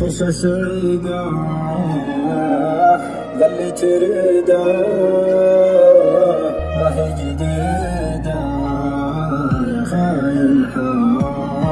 فرصة سعيدة ظلي تريده ما هي جديدة يا خاين حار